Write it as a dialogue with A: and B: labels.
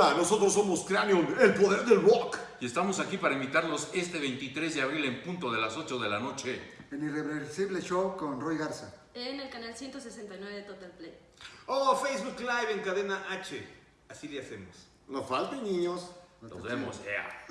A: Hola, nosotros somos Cranion, el poder del rock.
B: Y estamos aquí para invitarlos este 23 de abril en punto de las 8 de la noche.
C: El Irreversible Show con Roy Garza.
D: En el canal 169 de Total Play.
E: O Facebook Live en cadena H. Así le hacemos.
A: No falten, niños.
B: Nos vemos. ea.